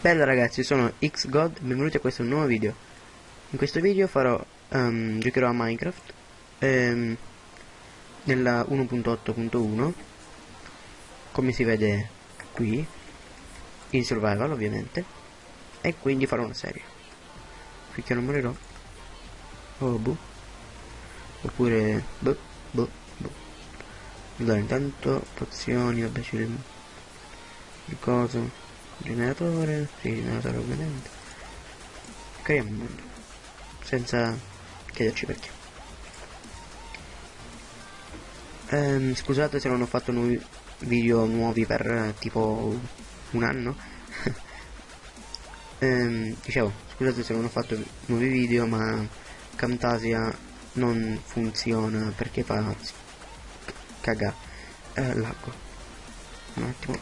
Bella ragazzi, sono XGod, benvenuti a questo nuovo video. In questo video farò, um, giocherò a Minecraft um, nella 1.8.1 come si vede qui, in survival ovviamente, e quindi farò una serie. Finché non morirò. Oh boh. Oppure boh, boh, boh. Allora intanto pozioni, vabbè ci il coso generatore sì generatore ovviamente creiamo un mondo senza chiederci perché ehm, scusate se non ho fatto nuovi video nuovi per tipo un anno ehm, dicevo scusate se non ho fatto nuovi video ma Camtasia non funziona perché fa caga eh, laggo un attimo.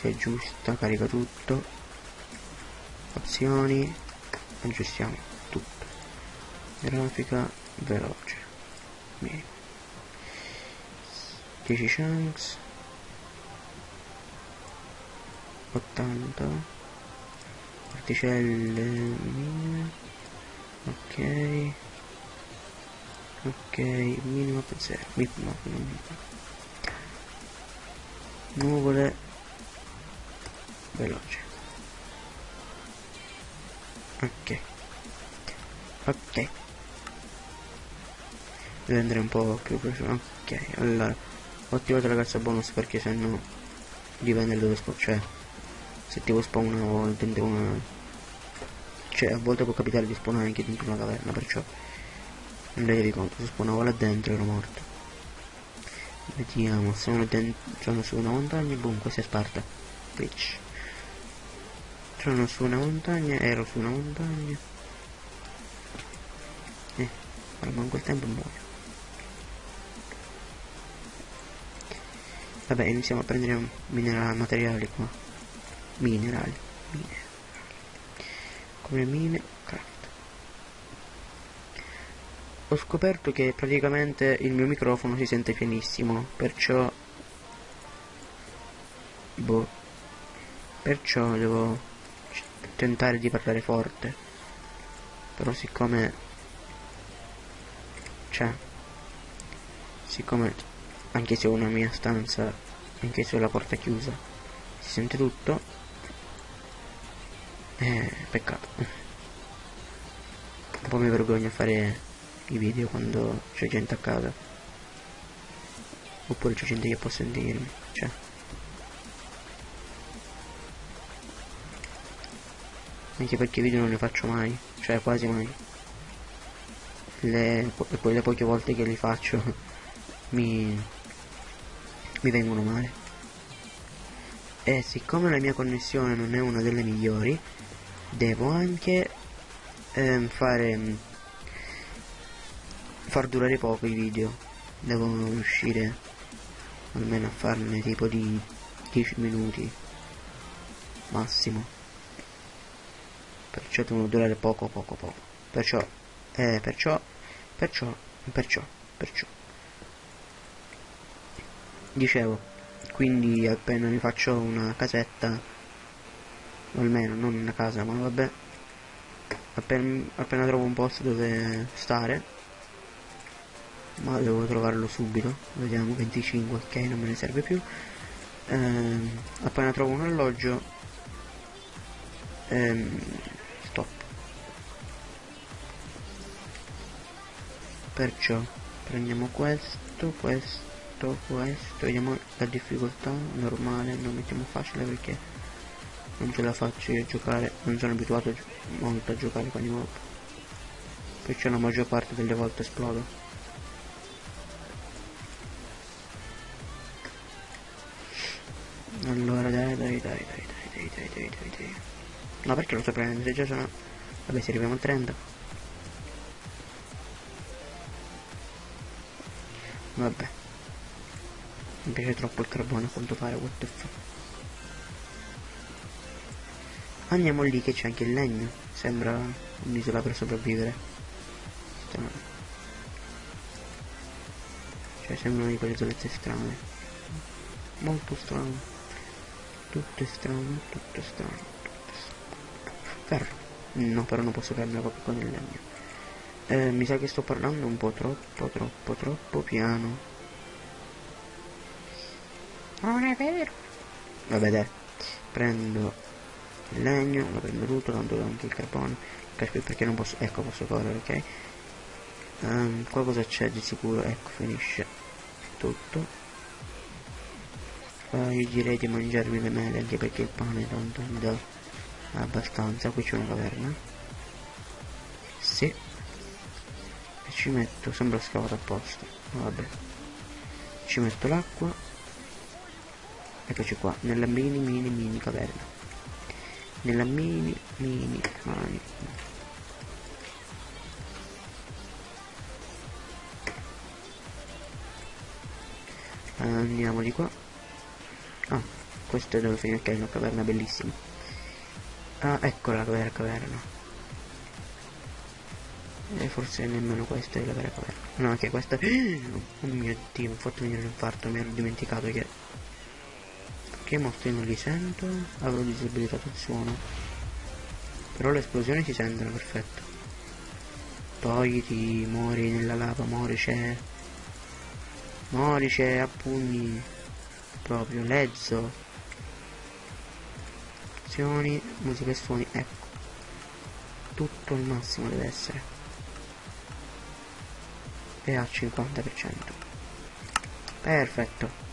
Se è giusta carica tutto. Opzioni aggiustiamo tutto. Grafica veloce. Minimo 10 chunks. 80 particelle ok. Ok minimo per 0 no, nuvole. Veloce. Ok. Ok. Devo andare un po' più prossimo ok allora ho attivato la cassa bonus perché se no dipende dove spawn cioè se tipo spawna o dentro una cioè a volte può capitare di spawnare anche dentro una caverna perciò non devi conto se spawnavo là dentro ero morto vediamo sono dentro sono su una montagna boom questa è Sparta Twitch sono su una montagna, ero su una montagna. Eh, ma in quel tempo muoio. Vabbè, iniziamo a prendere minerali, materiali qua. Minerali, minerali. Come mine. Ho scoperto che praticamente il mio microfono si sente pianissimo, perciò... Boh. Perciò devo tentare di parlare forte però siccome cioè siccome anche se ho una mia stanza anche se ho la porta chiusa si sente tutto eh, peccato. Un po' mi vergogno a fare i video quando c'è gente a casa. Oppure c'è gente che può sentirmi cioè. Anche perché video non ne faccio mai cioè quasi mai. Le, quelle poche volte che li faccio mi, mi vengono male. E siccome la mia connessione non è una delle migliori devo anche ehm, fare far durare poco i video. Devo riuscire almeno a farne tipo di 10 minuti massimo. Perciò devono durare poco poco poco. Perciò eh, perciò perciò perciò perciò. Dicevo quindi appena mi faccio una casetta o almeno non una casa ma vabbè. Appena, appena trovo un posto dove stare ma devo trovarlo subito. Vediamo 25 ok non me ne serve più. Ehm, appena trovo un alloggio ehm, perciò prendiamo questo questo questo. Vediamo la difficoltà normale non mettiamo facile perché non ce la faccio io a giocare non sono abituato molto a giocare con i mob perciò la maggior parte delle volte esplodo allora dai dai dai dai dai dai dai dai dai no perché lo sto prendendo se già sono vabbè se arriviamo a 30 Vabbè. Mi piace troppo il carbone a quanto pare, what the fuck. Andiamo lì che c'è anche il legno. Sembra un'isola per sopravvivere. strane. Cioè sembrano di quelle isolette strane. Molto strane. Tutte strane, tutte strane, tutte strane. Ferro. No, però non posso prendere proprio con il legno. Eh, mi sa che sto parlando un po' troppo, troppo, troppo piano. Non è vero. Vabbè dai, prendo il legno, lo prendo tutto, tanto do anche il carbone, perché non posso, ecco posso correre, ok? Um, qua cosa c'è di sicuro? Ecco, finisce tutto. Qua io direi di mangiarmi le mele, anche perché il pane tanto mi dà abbastanza, qui c'è una caverna. Sì. E ci metto, sembra scavato apposta, vabbè. Ci metto l'acqua. Eccoci qua, nella mini mini mini caverna nella mini mini mani. Andiamo di qua. Ah questo è dove finire che è una caverna bellissima. Ah ecco la vera caverna. E forse nemmeno questa è la vera caverna. No che questa oh mio dio mi ha fatto venire l'infarto mi ero dimenticato che che mostri non li sento avrò disabilitato il suono. Però le esplosioni si sentono perfetto. Togliti muori nella lava morice morice a pugni. Proprio lezzo. Azioni musica e suoni ecco. Tutto il massimo deve essere. E al 50% perfetto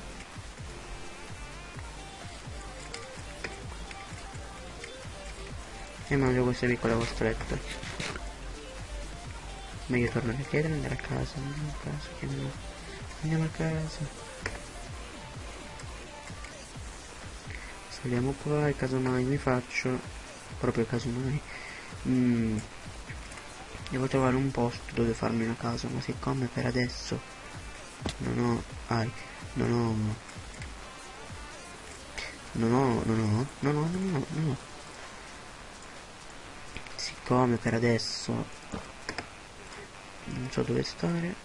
e mangio queste piccole costrette meglio tornare a chiedere andare a casa andiamo a casa chiediamo andiamo a casa. Saliamo qua e casomai mi faccio. Proprio casomai mm, devo trovare un posto dove farmi una casa ma siccome per adesso non ho ai non ho non ho non ho non ho non ho non ho come per adesso. Non so dove stare.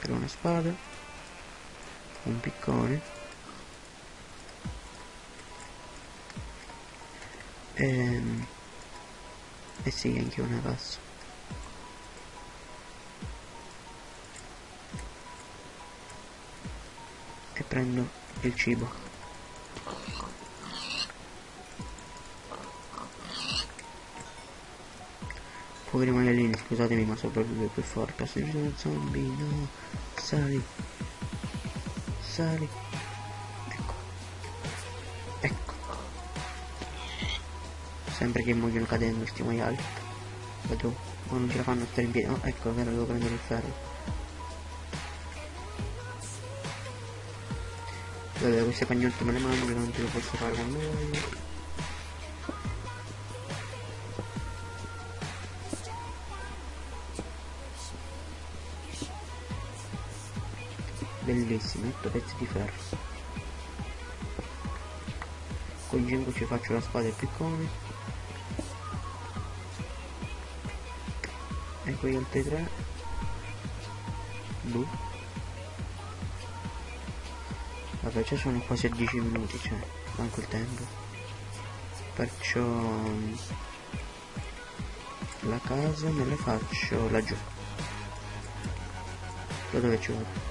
Per una spada. Un piccone. E, ehm, e sì anche una passo e prendo il cibo Poveri maialini, scusatemi ma sopravvive più forte. Se ci sono zombie, no. Sali. Sali. Ecco. Ecco. Sempre che muoiono cadendo questi maiali. Vedo. Ma non ce la fanno stare in piedi. Oh, ecco, vero, devo prendere il ferro. Vabbè, queste pagnotte me le mangio, che non ce lo posso fare quando voglio. Bellissimo, 8 pezzi di ferro. Con 5 ci faccio la spada e il piccone. E poi altri 3. Boh. Vabbè, ci sono quasi a 10 minuti, cioè, manco il tempo. Perciò la casa me la faccio laggiù. Da dove ci vado?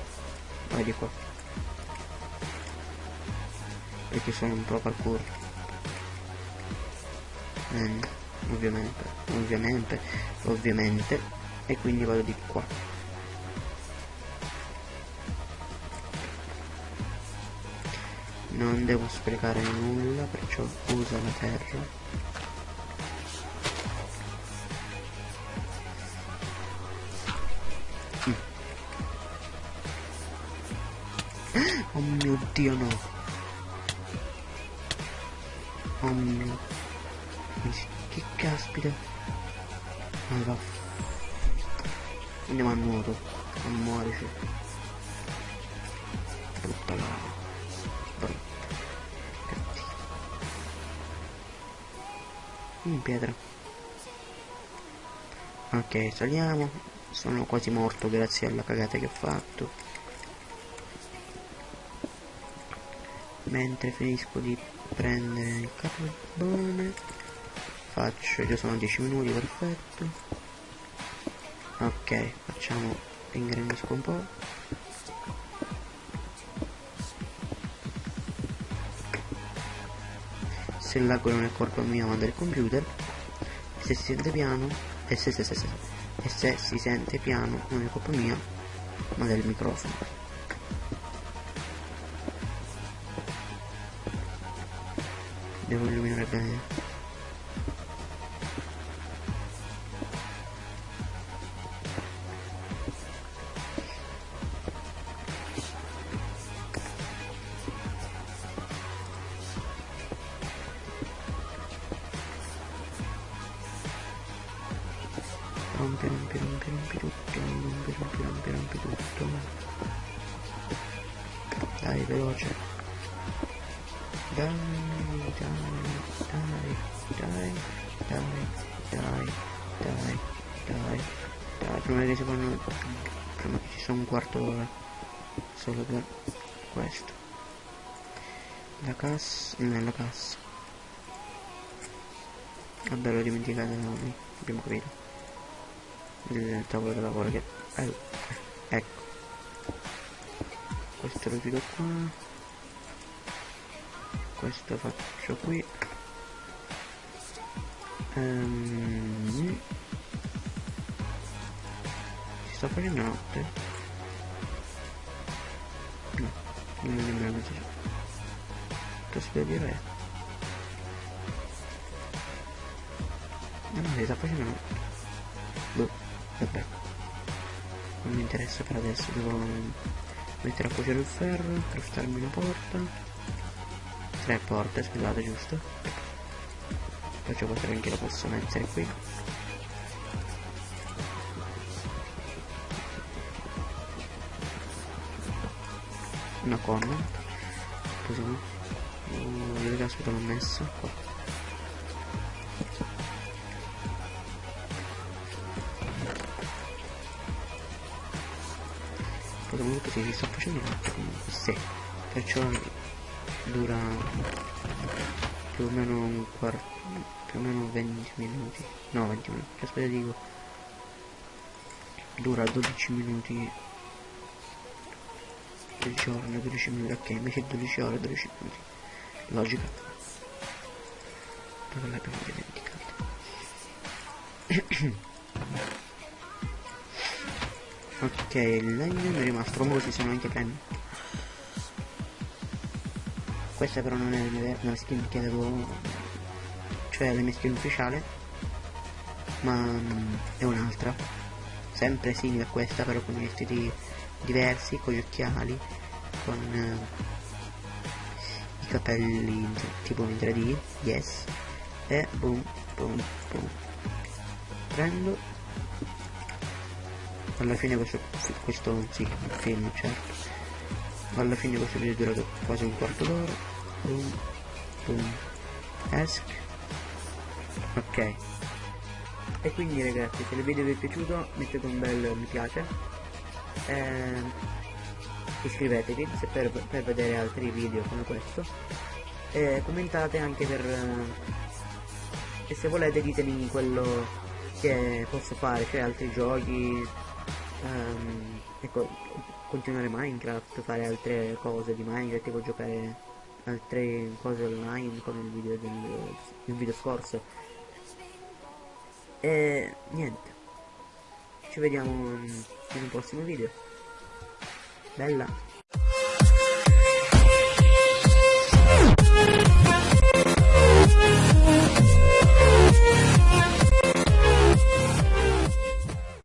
Vai di qua perché sono un pro parkour. Eh, ovviamente ovviamente ovviamente. E quindi vado di qua. Non devo sprecare nulla perciò uso la terra Oh mio dio no. Oh mio. Che caspita. Va. Andiamo a nuoto. A muorici. Brutta lava. Brutta. Cattiva. In pietra. ok saliamo sono quasi morto grazie alla cagata che ho fatto mentre finisco di prendere il carbone. Faccio già sono 10 minuti perfetto. Ok facciamo ringrandisco un po' se il lag non è colpa mia ma del computer. Se si sente piano e se, se, se, se, e se si sente piano non è colpa mia ma del microfono devo illuminare meglio rompe rompe rompe rompe tutto rompe rompe rompe rompe tutto dai veloce. Dai prima che si fanno prima che ci sia un quarto d'ora solo per questo la cassa nella cassa vabbè l'ho dimenticato non abbiamo capito il tavolo da lavoro che eh, ecco questo lo chiudo qua questo faccio qui. Um, si sta facendo notte. No non è nemmeno così. Si deve dire? No no si sta facendo notte boh vabbè. Non mi interessa per adesso devo mettere a cuocere il ferro craftarmi una porta tre porte scusate giusto. Faccio vedere anche la posso mettere qui. Una corna. Così. Uh, dove caspita l'ho messa qua. Comunque si sta facendo notte comunque sì. Perciò dura più o meno un quarto più o meno 20 minuti. No 20 minuti aspetta dico. Dura 12 minuti del giorno 12 minuti ok invece 12 ore 12 minuti. Logica. Dove l'abbiamo dimenticato Ok, il legno mi è rimasto, comunque ci sono anche penny. Questa però non è la skin che avevo, cioè la mia skin ufficiale, ma um, è un'altra. Sempre simile a questa, però con i vestiti diversi, con gli occhiali, con uh, i capelli tipo in 3D, yes, e boom, boom, boom. Prendo alla fine questo, questo sì, il film certo alla fine questo video è durato quasi un quarto d'ora. Boom boom. Esc ok. E quindi ragazzi se il video vi è piaciuto mettete un bel mi piace. Eh, iscrivetevi se per, per, vedere altri video come questo. E commentate anche per e se volete ditemi quello che posso fare cioè altri giochi um, ecco, continuare Minecraft, fare altre cose di Minecraft, tipo giocare altre cose online come il video del il video scorso. E niente. Ci vediamo in un prossimo video. Bella.